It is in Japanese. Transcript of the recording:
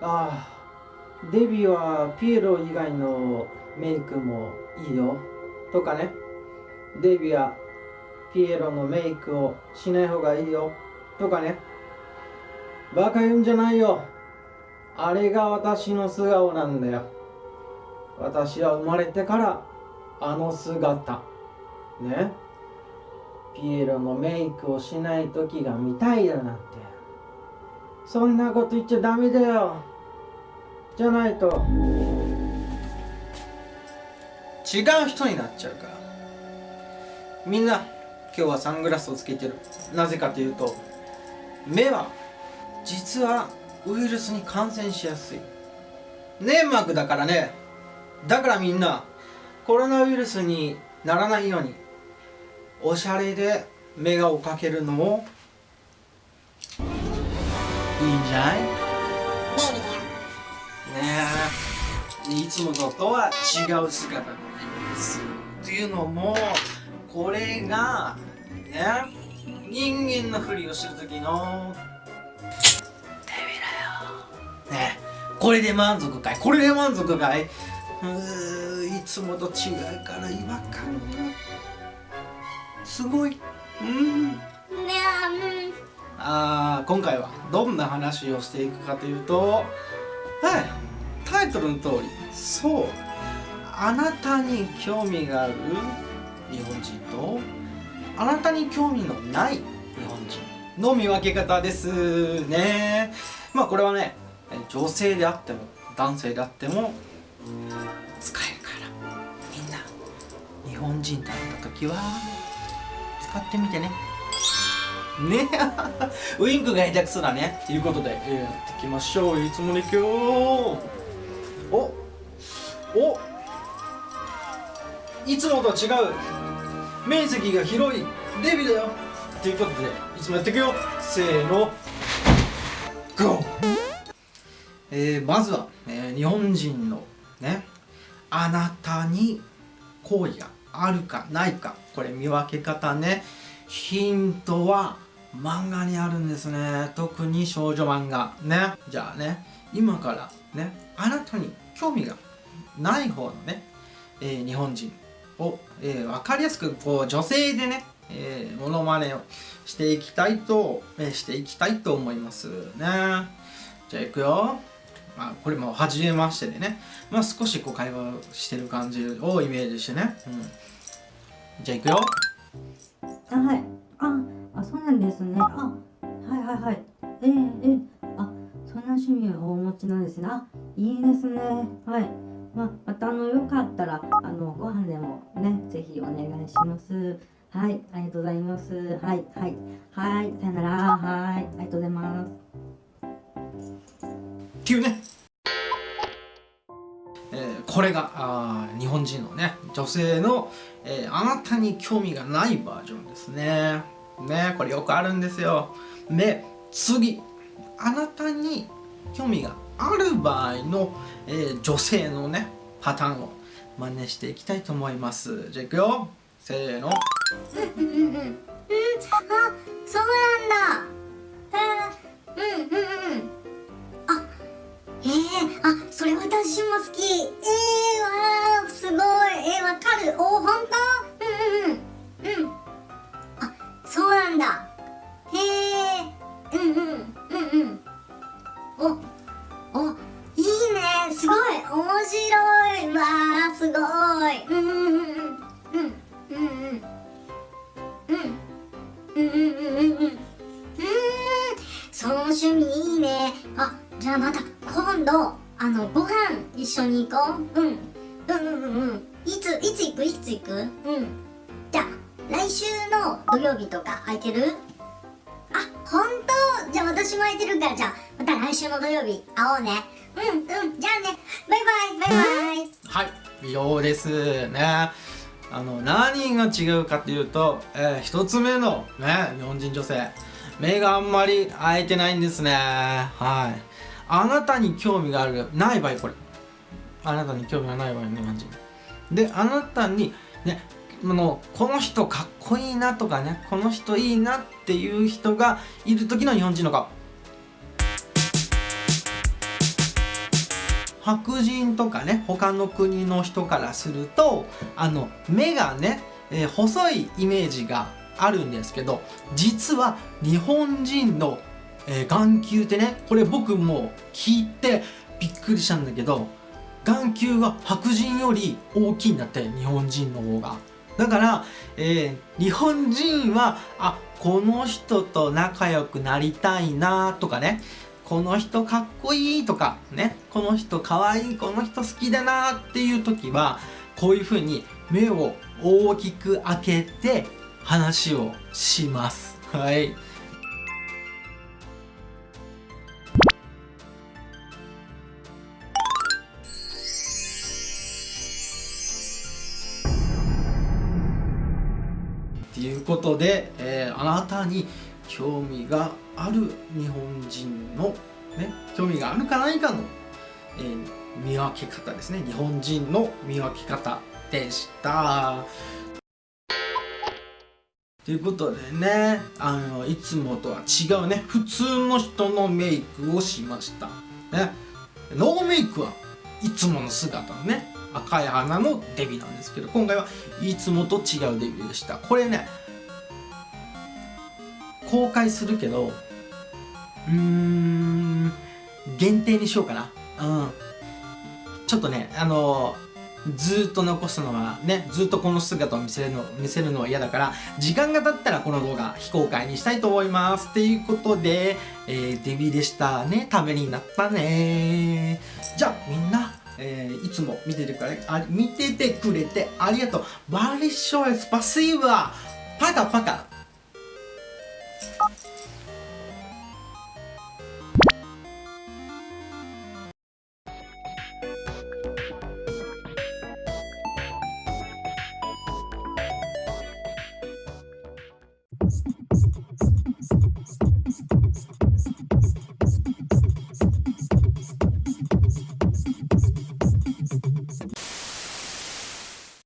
ああデビューはピエロ以外のメイクもいいよ。とかね。デビューはピエロのメイクをしない方がいいよ。とかね。バカ言うんじゃないよ。あれが私の素顔なんだよ。私は生まれてからあの姿。ね。ピエロのメイクをしない時が見たいだなんて。そんなこと言っちゃダメだよ。じゃないと。違う人になっちゃうから。みんな今日はサングラスをつけてる。なぜかというと目は実はウイルスに感染しやすい。粘膜だからね。だからみんなコロナウイルスにならないようにおしゃれでメガをかけるのもいいんじゃない？ね。えいつものとは違う姿です。っていうのもこれがね人間のふりをする時のねこれで満足かい？これで満足かい？うーいつもと違うから違和感が。すごい。うん。ねうんあー今回はどんな話をしていくかというとはい。タイトルの通りそう。あなたに興味がある日本人とあなたに興味のない日本人の見分け方ですね。まあこれはね女性であっても男性であっても使えるから。みんな日本人だった時は使ってみてね。ね。ウインクが下手くそだね。ということで、えーやっていきましょう。いつもの今日おお。いつもとは違う。面積が広い。デビューだよ。ということでいつもやっていくよ。せーの。GO! えー、まずは、えー日本人のねあなたに好意があるかないか。これ見分け方ね。ヒントは漫画にあるんですね。特に少女漫画。ね。じゃあね今からねあなたに興味がない方のね、えー日本人を、えー分かりやすくこう女性でねえー、モノマネをしていきたいと、えーしていきたいと思いますね。じゃあいくよ。まあ、これも初めましてでね、まあ、少しこう会話してる感じをイメージしてね、うん、じゃあいくよ。なんですね。あはいはいはい。えー、えー、あそんな趣味をお持ちなんですね。あいいですね。はい。まあまたあのよかったらあのご飯でもねぜひお願いします。はい。ありがとうございます。はい。はい。はい。さよなら。はい。ありがとうございます。っていうね、えーこれがあー日本人のね女性の、えーあなたに興味がないバージョンですねねこれよくあるんですよ。で次あなたに興味がある場合の、えー女性のねパターンを真似していきたいと思います。じゃあいくよ。せーの。うんうんうんうんうんその趣味いいねあじゃあまた今度あのご飯一緒に行こううんうんうんうんうんいついつ行くいつ行くうんじゃあ来週の土曜日とか空いてるあ本当じゃあ私も空いてるからじゃあまた来週の土曜日会おうねうんうんじゃあねバイバイバイバイはい以上ですねあの何が違うかっていうと、えー一つ目のね日本人女性。目があんまり開いてないんですね。はい。あなたに興味があるない場合これ。あなたに興味がない場合日本人。であなたにねあのこの人かっこいいなとかねこの人いいなっていう人がいる時の日本人の顔。白人とかね他の国の人からするとあの目がね、えー細いイメージがあるんですけど実は日本人の、えー眼球ってねこれ僕も聞いてびっくりしたんだけど眼球が白人より大きいんだって日本人の方が。だから、えー日本人はあこの人と仲良くなりたいなとかねこの人かっこいいとかねこの人かわいいこの人好きだなっていう時はこういう風に目を大きく開けて話をします。はい。ということで、えーあなたに興味がある日本人の、ね、興味があるかないかの、えー見分け方ですね日本人の見分け方でした。ということでねあのいつもとは違うね普通の人のメイクをしました。ね、ノーメイクはいつもの姿のね赤い花のデビューなんですけど今回はいつもと違うデビューでしたこれね公開するけどうん限定にしようかな。うん。ちょっとねあのずっと残すのはねずっとこの姿を見せるの見せるのは嫌だから時間が経ったらこの動画非公開にしたいと思います。っていうことで、えーデビでしたね。ためになったね。じゃあみんなえーいつも見ててくれあ見ててくれてありがとう。バリショイスパシーバパカパカ